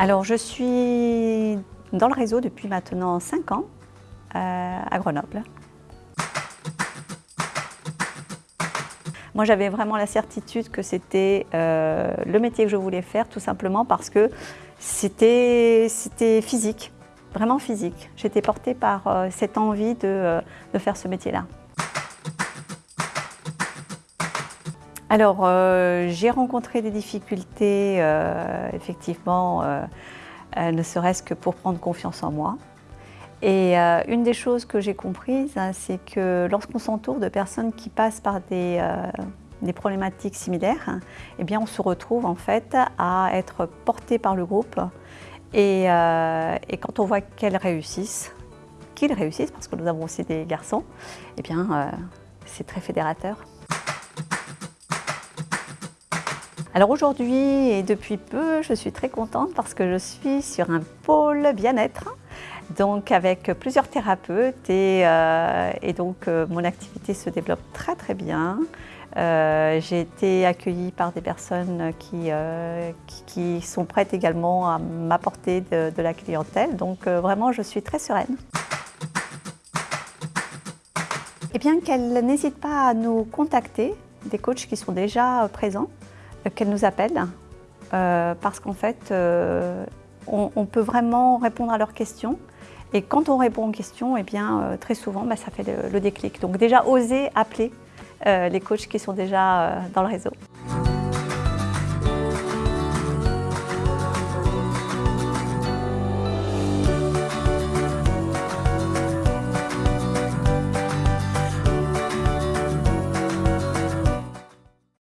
Alors je suis dans le réseau depuis maintenant 5 ans euh, à Grenoble. Moi j'avais vraiment la certitude que c'était euh, le métier que je voulais faire tout simplement parce que c'était physique, vraiment physique. J'étais portée par euh, cette envie de, de faire ce métier-là. Alors, euh, j'ai rencontré des difficultés, euh, effectivement, euh, ne serait-ce que pour prendre confiance en moi. Et une des choses que j'ai comprises, hein, c'est que lorsqu'on s'entoure de personnes qui passent par des, problématiques similaires, eh bien, on se retrouve en fait à être porté par le groupe. Et, et quand on voit qu'elles réussissent, qu'ils réussissent, parce que nous avons aussi des garçons, eh bien, c'est très fédérateur. Alors aujourd'hui et depuis peu, je suis très contente parce que je suis sur un pôle bien-être, donc avec plusieurs thérapeutes et, euh, donc euh, mon activité se développe très très bien. Euh, j'ai été accueillie par des personnes qui, qui, sont prêtes également à m'apporter de, la clientèle, donc vraiment je suis très sereine. Et eh bien qu'elles n'hésitent pas à nous contacter, des coachs qui sont déjà présents, qu'elle nous appelle euh, parce qu'en fait, euh, on, peut vraiment répondre à leurs questions. Et quand on répond aux questions, eh bien, euh, très souvent, bah, ça fait le, le, déclic. Donc déjà, oser appeler les coachs qui sont déjà dans le réseau.